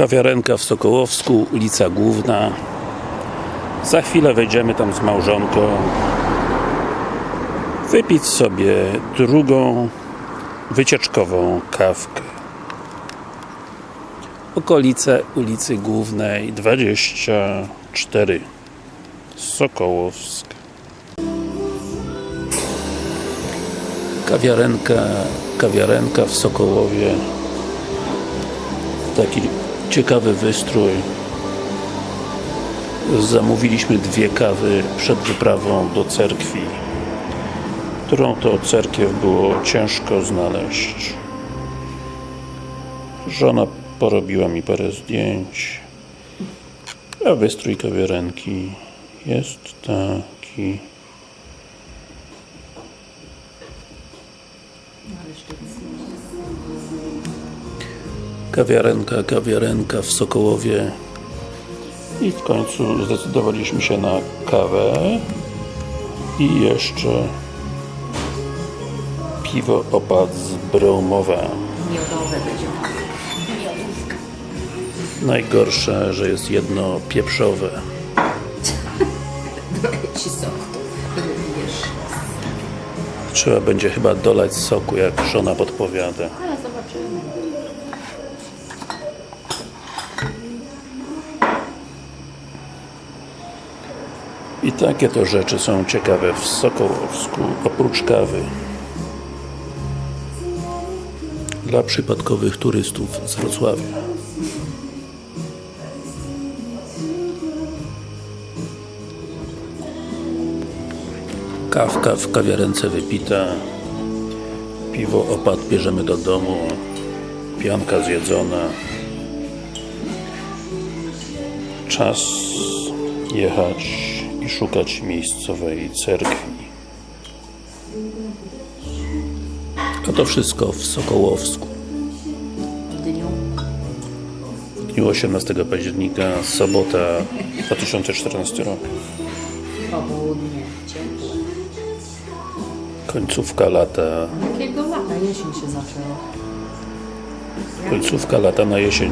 Kawiarenka w Sokołowsku, ulica Główna. Za chwilę wejdziemy tam z małżonką. Wypić sobie drugą wycieczkową kawkę. Okolice ulicy Głównej 24 Sokołowska Kawiarenka, kawiarenka w Sokołowie. Taki ciekawy wystrój. Zamówiliśmy dwie kawy przed wyprawą do cerkwi którą to cerkiew było ciężko znaleźć. Żona porobiła mi parę zdjęć a wystrój kawiarenki jest taki kawiarenka, kawiarenka w Sokołowie. I w końcu zdecydowaliśmy się na kawę i jeszcze piwo opad z Bromowa Miodowe będzie. najgorsze, że jest jedno pieprzowe. Ci sok trzeba będzie chyba dolać soku, jak żona podpowiada I takie to rzeczy są ciekawe w Sokołowsku, oprócz kawy. Dla przypadkowych turystów z Wrocławia. Kawka w kawiarence wypita. Piwo opad bierzemy do domu. Pianka zjedzona. Czas jechać i szukać miejscowej cerkwi. A to wszystko w Sokołowsku. W dniu. W dniu 18 października, sobota 2014 rok. Końcówka lata, Jakiego lata jesień się zaczęła? końcówka lata na jesień.